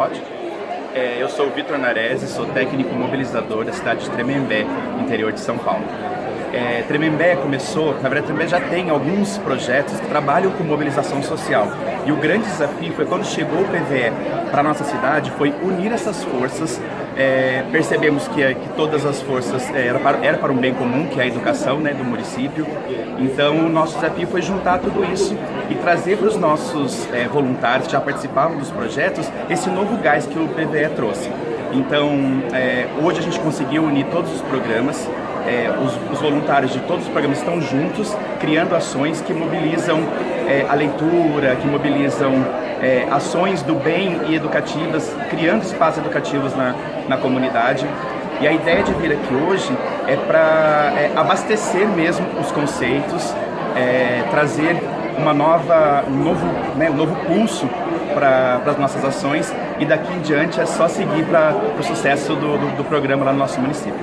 Pode? É, eu sou o Vitor Narese, sou técnico mobilizador da cidade de Tremembé, interior de São Paulo. É, Tremembé começou, na verdade Tremembé já tem alguns projetos que trabalham com mobilização social. E o grande desafio foi quando chegou o PVE para nossa cidade, foi unir essas forças. É, percebemos que, que, todas as forças é, era, para, era para um bem comum, que é a educação né, do município. Então o nosso desafio foi juntar tudo isso e trazer para os nossos é, voluntários que já participavam dos projetos esse novo gás que o PVE trouxe. Então, é, hoje a gente conseguiu unir todos os programas, é, os, os, voluntários de todos os programas estão juntos, criando ações que mobilizam é, a leitura, que mobilizam é, ações do bem e educativas, criando espaços educativos na, na comunidade. E a ideia de vir aqui hoje é para é, abastecer mesmo os conceitos, é, trazer uma nova, um novo, né, um novo pulso para as nossas ações e daqui em diante é só seguir para o sucesso do, do, do programa lá no nosso município.